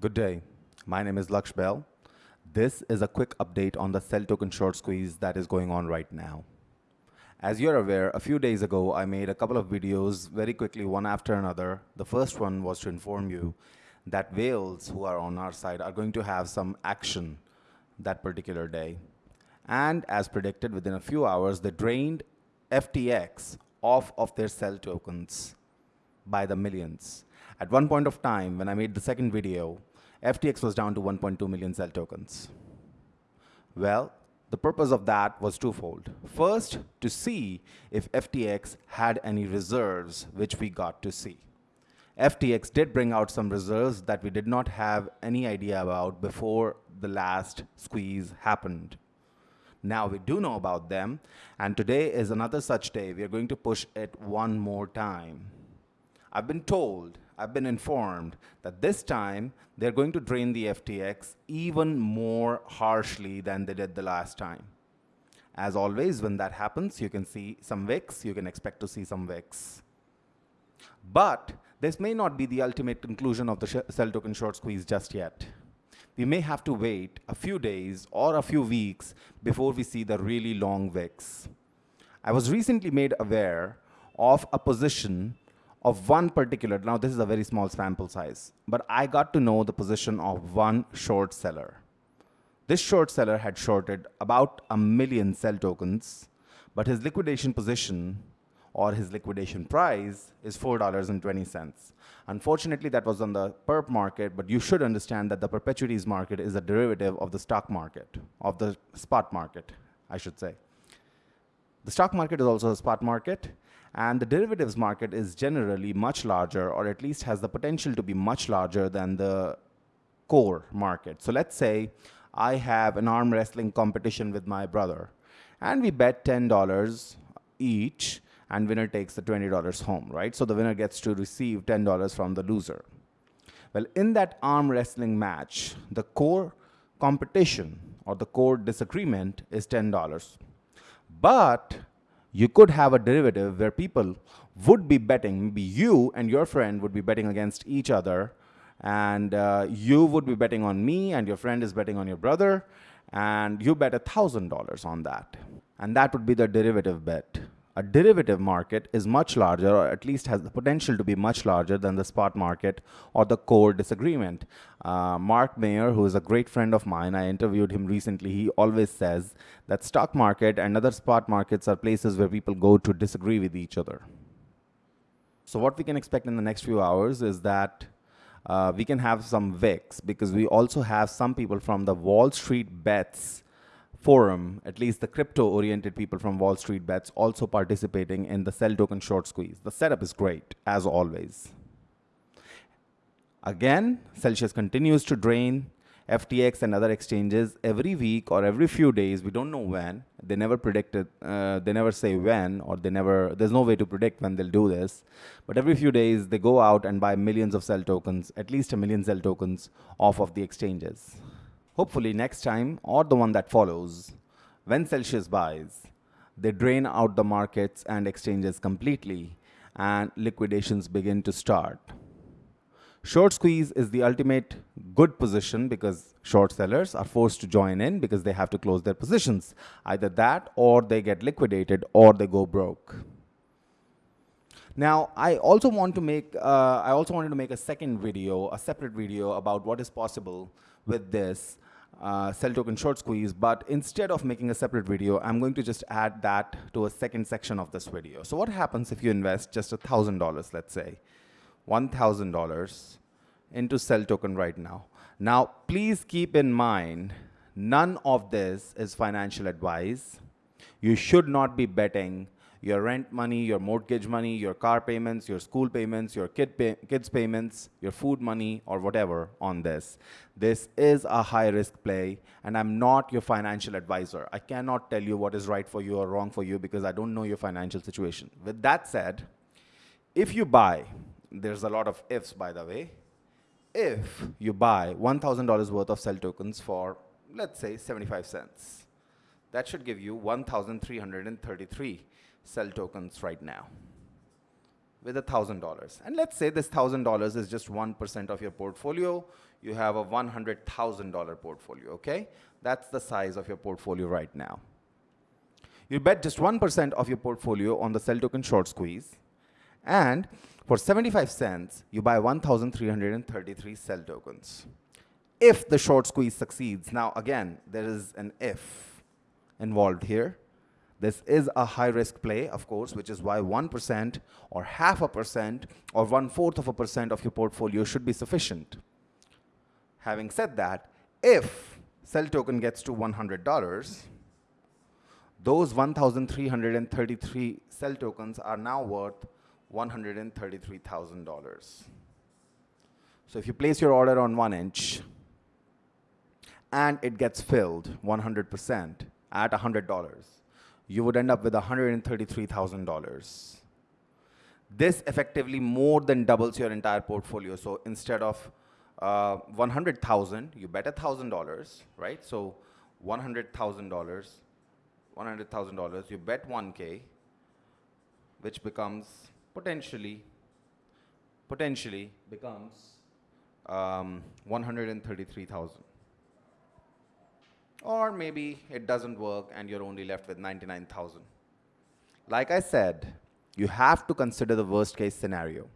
Good day. My name is Laksh Bell. This is a quick update on the CEL token short squeeze that is going on right now. As you're aware, a few days ago, I made a couple of videos very quickly, one after another. The first one was to inform you that whales who are on our side are going to have some action that particular day. And as predicted, within a few hours, they drained FTX off of their CEL tokens by the millions. At one point of time, when I made the second video, FTX was down to 1.2 million CEL tokens. Well, the purpose of that was twofold. First, to see if FTX had any reserves, which we got to see. FTX did bring out some reserves that we did not have any idea about before the last squeeze happened. Now we do know about them, and today is another such day. We are going to push it one more time. I've been told I've been informed that this time they're going to drain the FTX even more harshly than they did the last time. As always, when that happens, you can see some wicks, you can expect to see some wicks. But this may not be the ultimate conclusion of the CEL token short squeeze just yet. We may have to wait a few days or a few weeks before we see the really long wicks. I was recently made aware of a position of one particular, now this is a very small sample size, but I got to know the position of one short seller. This short seller had shorted about a million CEL tokens, but his liquidation position or his liquidation price is $4.20. Unfortunately, that was on the perp market, but you should understand that the perpetuities market is a derivative of the stock market, of the spot market, I should say. The stock market is also a spot market, and the derivatives market is generally much larger, or at least has the potential to be much larger than the core market. So let's say I have an arm wrestling competition with my brother, and we bet $10 each, and winner takes the $20 home, right? So the winner gets to receive $10 from the loser. Well, in that arm wrestling match, the core competition or the core disagreement is $10. But you could have a derivative where people would be betting, maybe you and your friend would be betting against each other, and uh, you would be betting on me, and your friend is betting on your brother, and you bet $1,000 on that. And that would be the derivative bet a derivative market is much larger or at least has the potential to be much larger than the spot market or the core disagreement. Uh, Mark Mayer, who is a great friend of mine, I interviewed him recently, he always says that stock market and other spot markets are places where people go to disagree with each other. So what we can expect in the next few hours is that uh, we can have some wicks because we also have some people from the Wall Street Bets forum, at least the crypto-oriented people from Wall Street Bets also participating in the CEL token short squeeze. The setup is great, as always. Again, Celsius continues to drain FTX and other exchanges every week or every few days. We don't know when. They never predicted. Uh, they never say when, or they never. There's no way to predict when they'll do this. But every few days, they go out and buy millions of CEL tokens, at least a million CEL tokens, off of the exchanges. Hopefully next time or the one that follows, when Celsius buys, they drain out the markets and exchanges completely and liquidations begin to start. Short squeeze is the ultimate good position because short sellers are forced to join in because they have to close their positions. Either that or they get liquidated or they go broke. Now, I also want to make, uh, I also wanted to make a second video, a separate video about what is possible with this uh, CEL token short squeeze, but instead of making a separate video, I'm going to just add that to a second section of this video. So what happens if you invest just $1,000, let's say, $1,000 into CEL token right now? Now, please keep in mind, none of this is financial advice. You should not be betting your rent money, your mortgage money, your car payments, your school payments, your kid pay kids payments, your food money, or whatever on this. This is a high risk play, and I'm not your financial advisor. I cannot tell you what is right for you or wrong for you because I don't know your financial situation. With that said, if you buy, there's a lot of ifs by the way, if you buy $1,000 worth of CEL tokens for, let's say, 75 cents, that should give you 1,333 CEL tokens right now with $1,000. And let's say this $1,000 is just 1% of your portfolio. you have a $100,000 portfolio, okay? That's the size of your portfolio right now. You bet just 1% of your portfolio on the CEL token short squeeze. And for 75 cents, you buy 1,333 CEL tokens. If the short squeeze succeeds, now again, there is an if involved here. This is a high risk play, of course, which is why 1% or half a percent or one fourth of a percent of your portfolio should be sufficient. Having said that, if CEL token gets to $100, those 1,333 CEL tokens are now worth $133,000. So if you place your order on 1inch and it gets filled 100% at $100, you would end up with $133,000. This effectively more than doubles your entire portfolio. So instead of uh, 100,000, you bet $1,000, right? So $100,000, $100,000, you bet 1K, which becomes potentially, potentially becomes um, 133,000. Or maybe it doesn't work and you're only left with 99,000. Like I said, you have to consider the worst case scenario,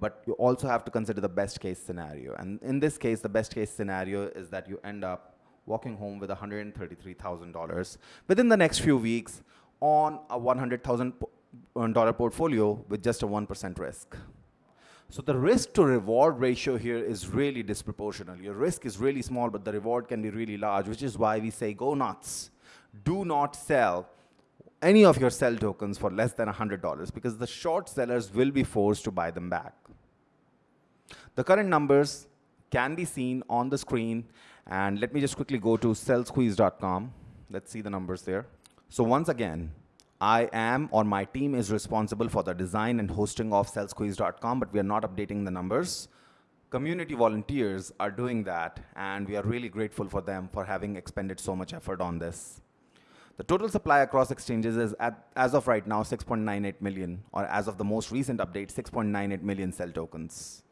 but you also have to consider the best case scenario. And in this case, the best case scenario is that you end up walking home with $133,000 within the next few weeks on a $100,000 uh, portfolio with just a 1% risk. So the risk to reward ratio here is really disproportional. Your risk is really small, but the reward can be really large, which is why we say go nuts. Do not sell any of your CEL tokens for less than $100 because the short sellers will be forced to buy them back. The current numbers can be seen on the screen. And let me just quickly go to sellsqueeze.com. Let's see the numbers there. So once again, I am or my team is responsible for the design and hosting of sellsqueeze.com, but we are not updating the numbers. Community volunteers are doing that, and we are really grateful for them for having expended so much effort on this. The total supply across exchanges is, at, as of right now, 6.98 million, or as of the most recent update, 6.98 million CEL tokens,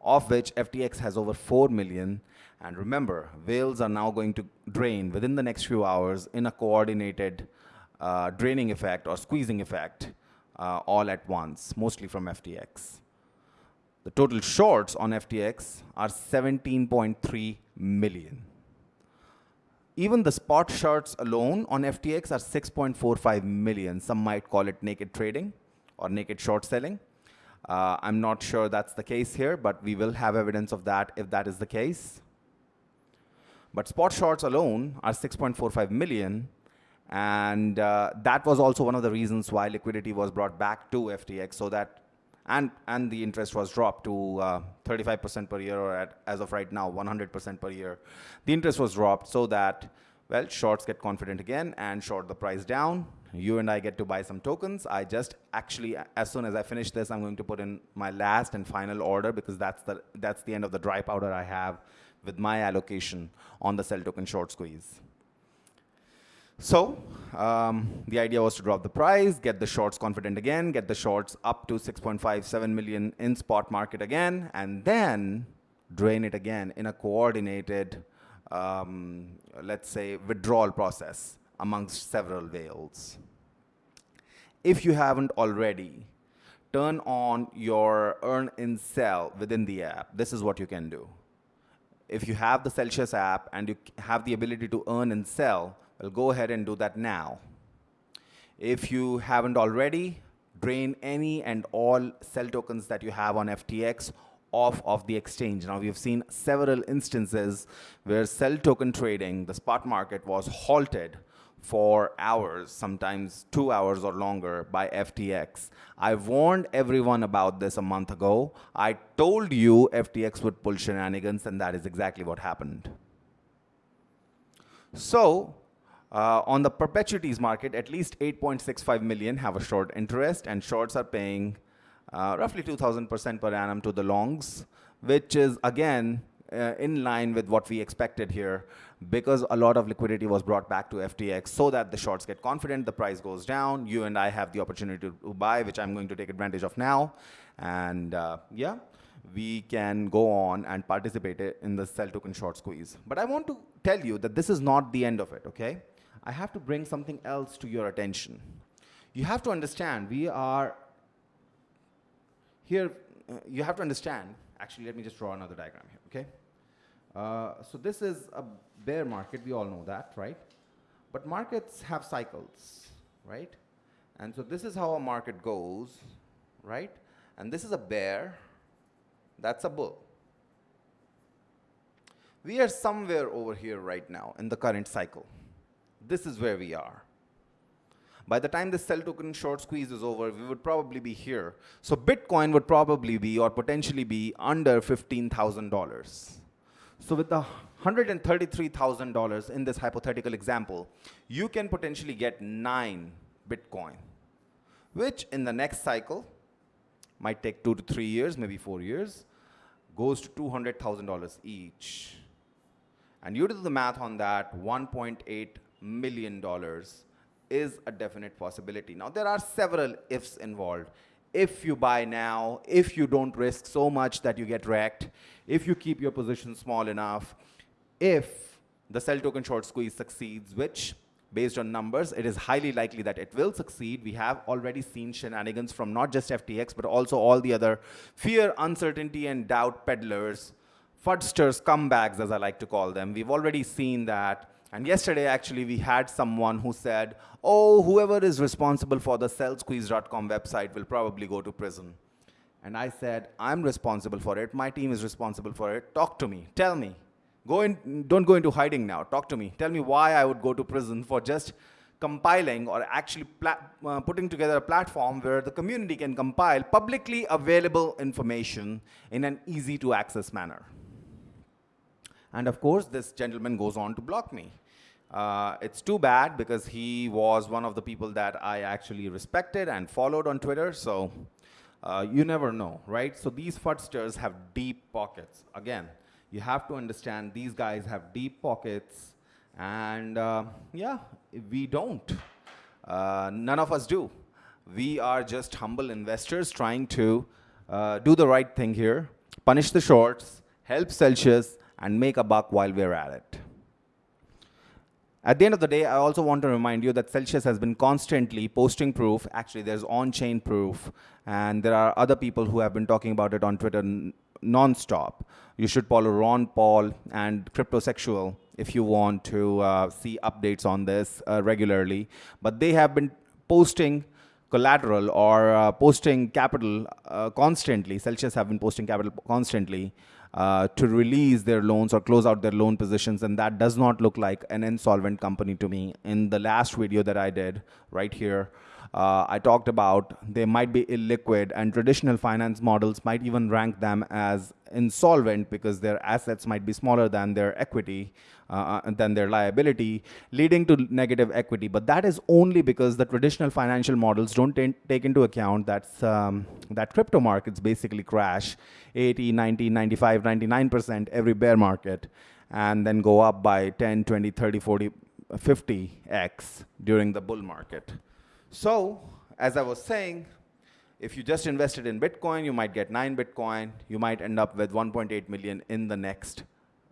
of which FTX has over 4 million. And remember, whales are now going to drain within the next few hours in a coordinated uh, draining effect or squeezing effect uh, all at once, mostly from FTX. The total shorts on FTX are 17.3 million. Even the spot shorts alone on FTX are 6.45 million. Some might call it naked trading or naked short selling. Uh, I'm not sure that's the case here, but we will have evidence of that if that is the case. But spot shorts alone are 6.45 million, and uh, that was also one of the reasons why liquidity was brought back to FTX so that, and, and the interest was dropped to 35% uh, per year or at, as of right now, 100% per year. The interest was dropped so that, well, shorts get confident again and short the price down. You and I get to buy some tokens. I just actually, as soon as I finish this, I'm going to put in my last and final order because that's the, that's the end of the dry powder I have with my allocation on the CEL token short squeeze. So um, the idea was to drop the price, get the shorts confident again, get the shorts up to 6.57 million in spot market again, and then drain it again in a coordinated, um, let's say, withdrawal process amongst several whales. If you haven't already, turn on your earn in CEL within the app. This is what you can do. If you have the Celsius app and you have the ability to earn and CEL, well, go ahead and do that now. If you haven't already, drain any and all CEL tokens that you have on FTX off of the exchange. Now, we've seen several instances where CEL token trading, the spot market, was halted for hours, sometimes two hours or longer by FTX. I warned everyone about this a month ago. I told you FTX would pull shenanigans, and that is exactly what happened. So uh, on the perpetuities market, at least 8.65 million have a short interest, and shorts are paying uh, roughly 2,000% per annum to the longs, which is, again, uh, in line with what we expected here because a lot of liquidity was brought back to FTX so that the shorts get confident, the price goes down, you and I have the opportunity to, buy, which I'm going to take advantage of now. And uh, yeah, we can go on and participate in the CEL token short squeeze. But I want to tell you that this is not the end of it, okay? I have to bring something else to your attention. You have to understand, we are here, uh, you have to understand, actually let me just draw another diagram here, okay? Uh, so this is a bear market, we all know that, right? But markets have cycles, right? And so this is how a market goes, right? And this is a bear, that's a bull. We are somewhere over here right now in the current cycle. This is where we are. By the time the CEL token short squeeze is over, we would probably be here. So Bitcoin would probably be or potentially be under $15,000. So with the $133,000 in this hypothetical example, you can potentially get nine Bitcoin, which in the next cycle might take two to three years, maybe four years, goes to $200,000 each. And you do the math on that, $1.8 million dollars is a definite possibility. Now, there are several ifs involved. If you buy now, if you don't risk so much that you get wrecked, if you keep your position small enough, if the CEL token short squeeze succeeds, which based on numbers, it is highly likely that it will succeed. We have already seen shenanigans from not just FTX, but also all the other fear, uncertainty, and doubt peddlers, fudsters, comebacks, as I like to call them. We've already seen that. And yesterday, actually, we had someone who said, oh, whoever is responsible for the sellsqueeze.com website will probably go to prison. And I said, I'm responsible for it. My team is responsible for it. Talk to me. Tell me. Go in, don't go into hiding now. Talk to me. Tell me why I would go to prison for just compiling or actually uh, putting together a platform where the community can compile publicly available information in an easy to access manner. And of course, this gentleman goes on to block me. Uh, it's too bad because he was one of the people that I actually respected and followed on Twitter. So uh, you never know, right? So these fudsters have deep pockets. Again, you have to understand these guys have deep pockets and uh, yeah, we don't. Uh, none of us do. We are just humble investors trying to uh, do the right thing here, punish the shorts, help Celsius, and make a buck while we're at it. At the end of the day, I also want to remind you that Celsius has been constantly posting proof. Actually, there's on-chain proof, and there are other people who have been talking about it on Twitter non-stop. You should follow Ron Paul and Cryptosexual if you want to uh, see updates on this uh, regularly. But they have been posting collateral or uh, posting capital uh, constantly. Celsius have been posting capital constantly uh, to release their loans or close out their loan positions. And that does not look like an insolvent company to me. In the last video that I did right here, uh, I talked about they might be illiquid and traditional finance models might even rank them as insolvent because their assets might be smaller than their equity, uh, uh than their liability, leading to negative equity. But that is only because the traditional financial models don't take into account that, um, that crypto markets basically crash 80, 90, 95, 99% every bear market and then go up by 10, 20, 30, 40, 50x during the bull market. So, as I was saying, if you just invested in Bitcoin, you might get 9 Bitcoin. You might end up with 1.8 million in the next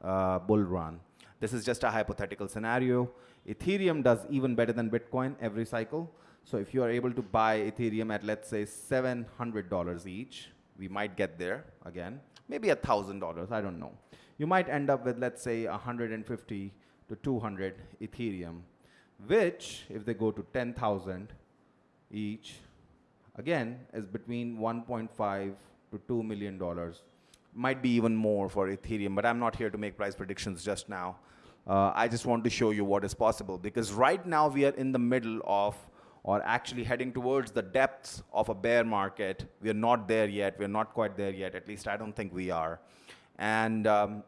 uh, bull run. This is just a hypothetical scenario. Ethereum does even better than Bitcoin every cycle. So if you are able to buy Ethereum at, let's say, $700 each, we might get there again. Maybe $1,000, I don't know. You might end up with, let's say, 150 to 200 Ethereum, which, if they go to 10,000, each, again, is between 1.5 to 2 million dollars. Might be even more for Ethereum, but I'm not here to make price predictions just now. Uh, I just want to show you what is possible because right now we are in the middle of or actually heading towards the depths of a bear market. We are not there yet. We're not quite there yet. At least I don't think we are. And um,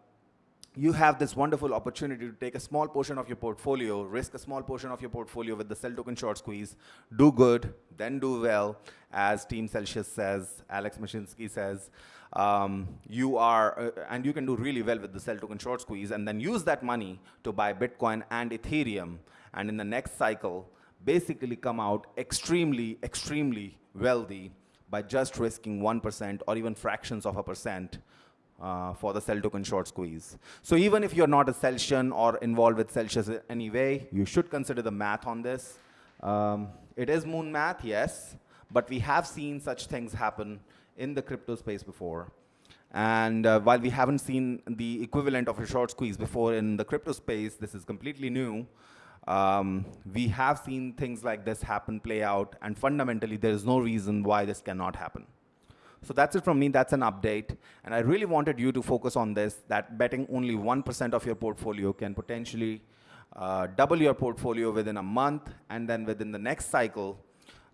you have this wonderful opportunity to take a small portion of your portfolio, risk a small portion of your portfolio with the CEL token short squeeze, do good, then do well, as Team Celsius says, Alex Mashinsky says, um, you are, uh, and you can do really well with the CEL token short squeeze, and then use that money to buy Bitcoin and Ethereum, and in the next cycle, basically come out extremely, extremely wealthy by just risking 1% or even fractions of a percent uh, for the CEL token short squeeze. So even if you're not a Celsian or involved with Celsius in any way, you should consider the math on this. Um, it is moon math, yes, but we have seen such things happen in the crypto space before. And uh, while we haven't seen the equivalent of a short squeeze before in the crypto space, this is completely new. Um, we have seen things like this happen, play out, and fundamentally there is no reason why this cannot happen. So that's it from me, that's an update. And I really wanted you to focus on this, that betting only 1% of your portfolio can potentially uh, double your portfolio within a month, and then within the next cycle,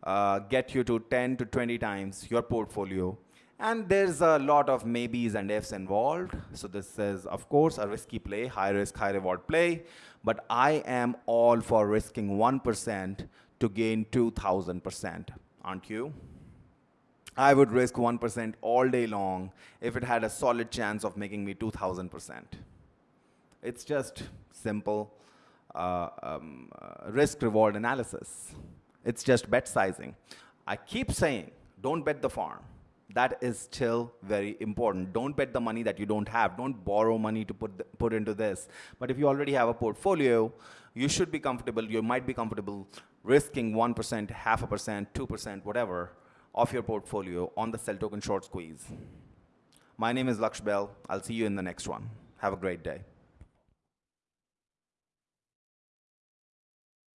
uh, get you to 10 to 20 times your portfolio. And there's a lot of maybes and ifs involved. So this is, of course, a risky play, high risk, high reward play. But I am all for risking 1% to gain 2,000%, aren't you? I would risk 1% all day long if it had a solid chance of making me 2,000%. It's just simple uh, um, uh, risk reward analysis. It's just bet sizing. I keep saying, don't bet the farm. That is still very important. Don't bet the money that you don't have. Don't borrow money to put, the, put into this. But if you already have a portfolio, you should be comfortable, you might be comfortable risking 1%, half a percent, 2%, whatever, of your portfolio on the CEL token short squeeze. My name is Laksh Bell. I'll see you in the next one. Have a great day.